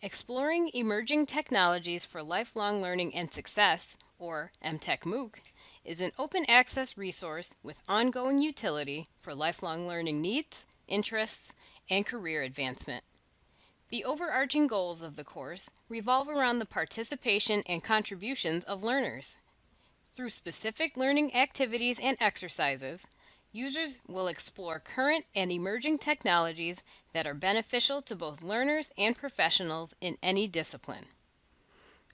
Exploring Emerging Technologies for Lifelong Learning and Success, or EmTech MOOC, is an open access resource with ongoing utility for lifelong learning needs, interests, and career advancement. The overarching goals of the course revolve around the participation and contributions of learners. Through specific learning activities and exercises, users will explore current and emerging technologies that are beneficial to both learners and professionals in any discipline.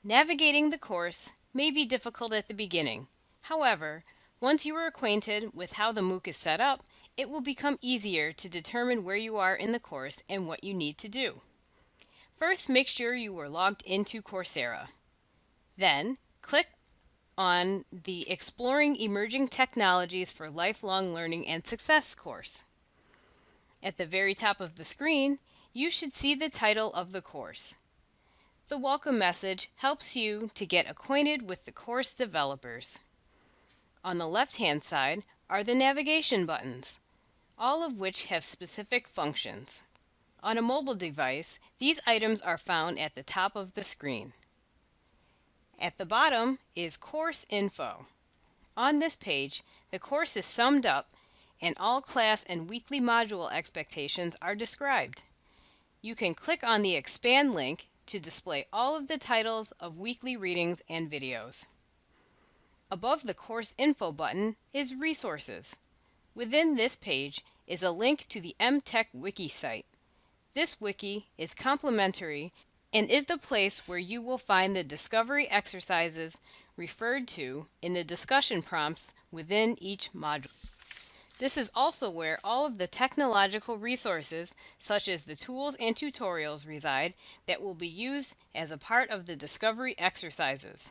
Navigating the course may be difficult at the beginning. However, once you are acquainted with how the MOOC is set up, it will become easier to determine where you are in the course and what you need to do. First, make sure you are logged into Coursera. Then, click on the Exploring Emerging Technologies for Lifelong Learning and Success course. At the very top of the screen, you should see the title of the course. The welcome message helps you to get acquainted with the course developers. On the left-hand side are the navigation buttons, all of which have specific functions. On a mobile device, these items are found at the top of the screen. At the bottom is Course Info. On this page, the course is summed up and all class and weekly module expectations are described. You can click on the Expand link to display all of the titles of weekly readings and videos. Above the Course Info button is Resources. Within this page is a link to the EmTech Wiki site. This wiki is complimentary and is the place where you will find the discovery exercises referred to in the discussion prompts within each module. This is also where all of the technological resources, such as the tools and tutorials reside that will be used as a part of the discovery exercises.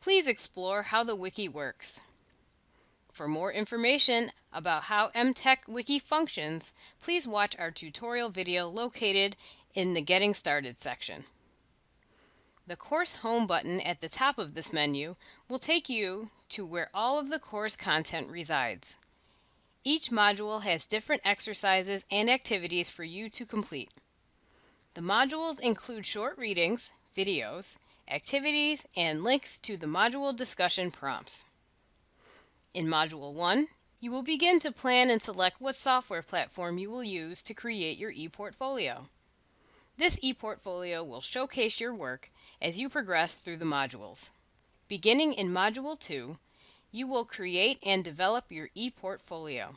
Please explore how the wiki works. For more information about how EmTech Wiki functions, please watch our tutorial video located in the Getting Started section. The Course Home button at the top of this menu will take you to where all of the course content resides. Each module has different exercises and activities for you to complete. The modules include short readings, videos, activities, and links to the module discussion prompts. In Module 1, you will begin to plan and select what software platform you will use to create your ePortfolio. This ePortfolio will showcase your work as you progress through the modules. Beginning in Module 2, you will create and develop your ePortfolio.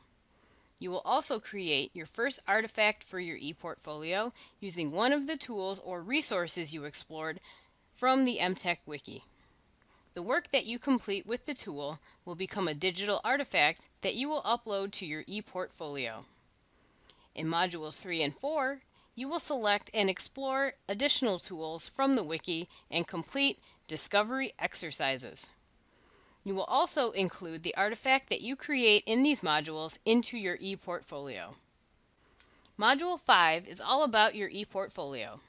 You will also create your first artifact for your ePortfolio using one of the tools or resources you explored from the EmTech Wiki. The work that you complete with the tool will become a digital artifact that you will upload to your ePortfolio. In Modules 3 and 4, you will select and explore additional tools from the wiki and complete discovery exercises. You will also include the artifact that you create in these modules into your ePortfolio. Module 5 is all about your ePortfolio.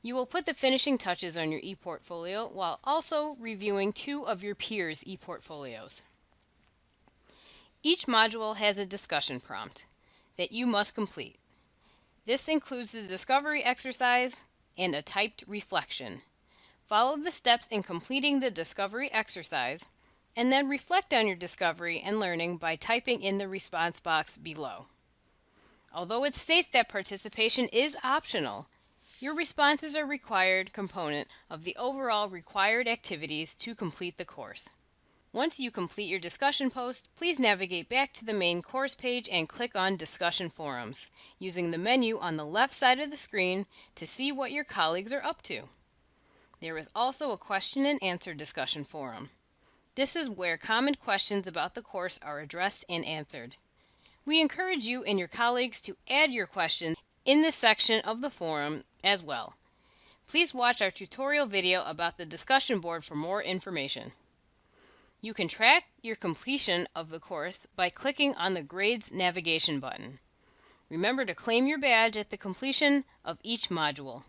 You will put the finishing touches on your ePortfolio while also reviewing two of your peers' ePortfolios. Each module has a discussion prompt that you must complete. This includes the discovery exercise and a typed reflection. Follow the steps in completing the discovery exercise and then reflect on your discovery and learning by typing in the response box below. Although it states that participation is optional, your responses are a required component of the overall required activities to complete the course. Once you complete your discussion post, please navigate back to the main course page and click on Discussion Forums, using the menu on the left side of the screen to see what your colleagues are up to. There is also a question and answer discussion forum. This is where common questions about the course are addressed and answered. We encourage you and your colleagues to add your questions in this section of the forum as well. Please watch our tutorial video about the discussion board for more information. You can track your completion of the course by clicking on the Grades navigation button. Remember to claim your badge at the completion of each module.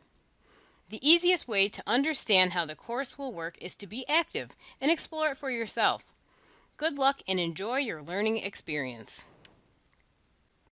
The easiest way to understand how the course will work is to be active and explore it for yourself. Good luck and enjoy your learning experience.